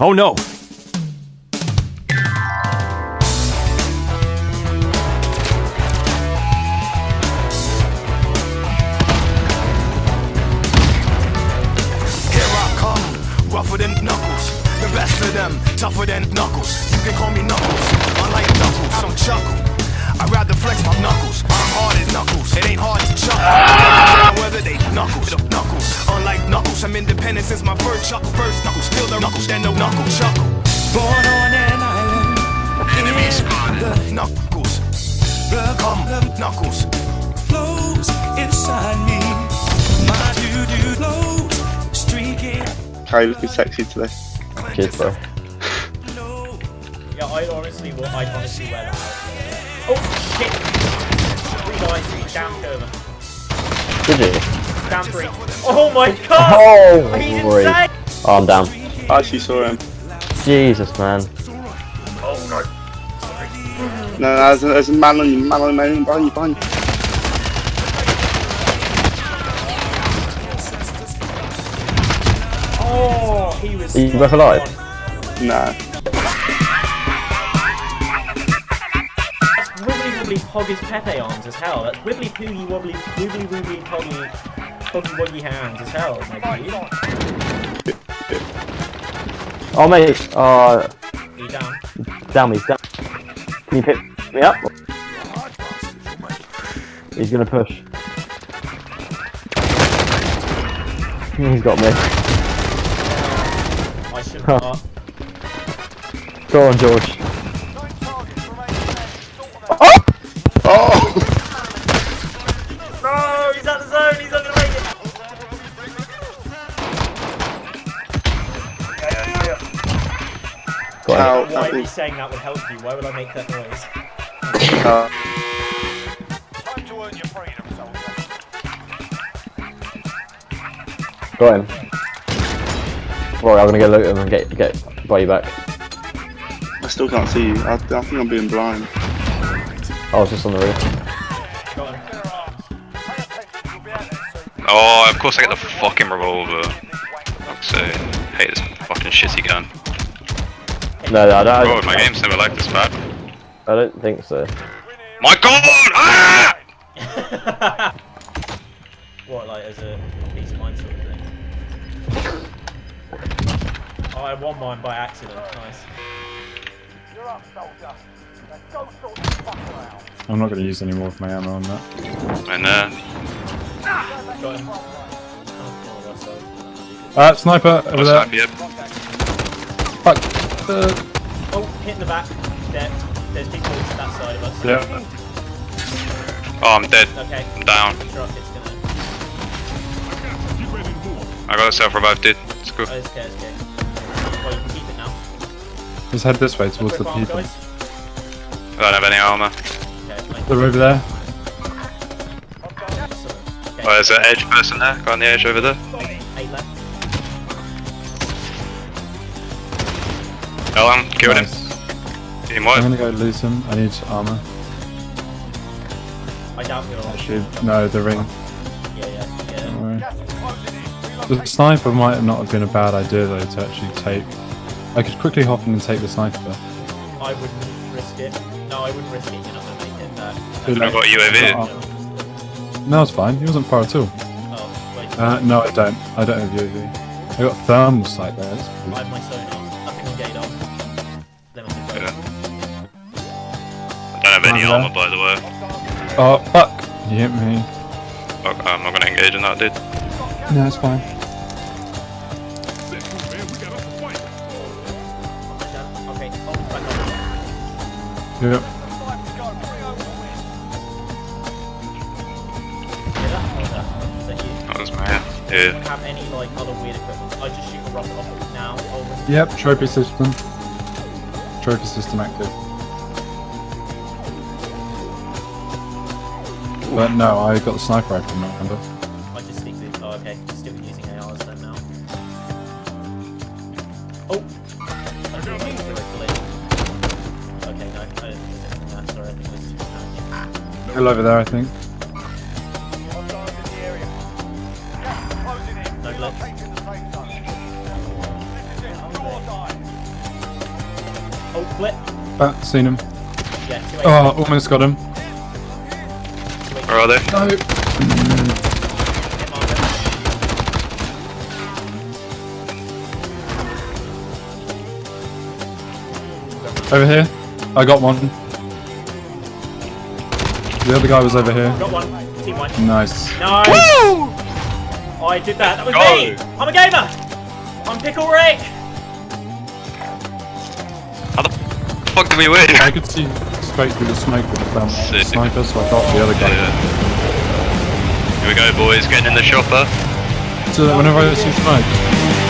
Oh no! Here I come, rougher than knuckles. The best of them, tougher than knuckles. You can call me knuckles, unlike knuckles. I don't chuckle. I'd rather flex my knuckles. I'm hard as knuckles. It ain't hard to chuckle. Whether they knuckles, knuckles. Unlike knuckles, I'm independent since my first chuckle. First knuckles, still the knuckles, then no knuckle chuckle. Born on an island. Enemy spotted. Knuckles. The come knuckles. Flows inside me. My doo doo flows. Streaking. Harry looking sexy today. Cheers, bro. Yeah, I honestly will. I honestly wear that outfit. Oh shit! Three guys, down over. Did you? Down three. Oh my god! Oh, He's great. insane! Oh, I'm down. I actually saw him. Jesus, man. Oh no. No, no, there's a, there's a man on you, man on you, man behind you, behind you. Oh, he was. Are you both alive? Nah. That's wibbly wibbly poggy's Pepe arms as hell. That's wibbly poogie wobbly wibbly wibbly poggy poggy woggy hands as hell, my dude. Oh, mate. Uh, oh, You down? down me. Down. Can you pick me up? He's gonna push. He's got me. I should not. Go on, George. Got Ow, Why are you saying that would help you? Why would I make that noise? uh, Got him. Rory, I'm gonna go loot him and get get buy you back. I still can't see you. I, I think I'm being blind. I was just on the roof. Oh, of course I get the fucking revolver. Fuck's sake. Hate this fucking shitty gun. No, no, I don't. Bro, my game's never like this bad. I don't think so. My god! Ah! what, like as a peace of mind sort of thing? oh, I won mine by accident. Nice. I'm not going to use any more of my ammo on that. And uh, Got him. Oh, that's Uh, sniper over what's there. up, yep. Fuck. Uh, Oh, hit in the back. There. There's people that side of us. yeah. Oh, I'm dead. Okay. I'm down. The truck is gonna. I got a self revive, dude. It's cool. Oh, it's okay, it's okay. Well, you can keep it now. Let's head this way towards the people. guys. I don't have any armor. Okay, They're over there. Okay. Oh, there's an edge person there. Got on the edge over there. Eight left. Kill him. Killed him. Team I'm gonna go lose him. I need armor. I doubt you'll. Actually, no, the ring. Yeah, yeah, yeah. The sniper might not have been a bad idea though to actually take. I could quickly hop in and take the sniper. I wouldn't risk it. No, I wouldn't risk it. You're not gonna make it. Good I've got UAV. No, it's fine. He wasn't far at all. oh, wait. Uh, no, I don't. I don't have UAV. I got thermal sight there. I have my sonar. Any Armor armor, by the way. Oh fuck! You hit me. Fuck, I'm not gonna engage in that, dude. No, it's fine. Okay. Back up. Yep. Yeah, that, that. Is that you? That was my yeah. Have any like other weird equipment? I just shoot a rocket off now. Yep. Trophy system. Trophy system active. But no, I got the sniper rifle. Remember? I just stick with. Oh, okay. Stick with using ARs then now. Oh. I don't think correctly. Okay, no, I didn't think there's anything there. Sorry, I think it was just panic. Still over there, I think. No glitch. Oh, flip. Back, seen him. Yeah. Oh, almost got him. Where are they? No. Over here. I got one. The other guy was over here. Got one. Team one. Nice. Nice. Oh, I did that. That was Go. me. I'm a gamer. I'm Pickle Rick. How the fuck did we win? I could see straight through the smoke with the sniper, so I got the other guy. Yeah. Here we go, boys. Getting in the chopper. So that whenever I see smoke,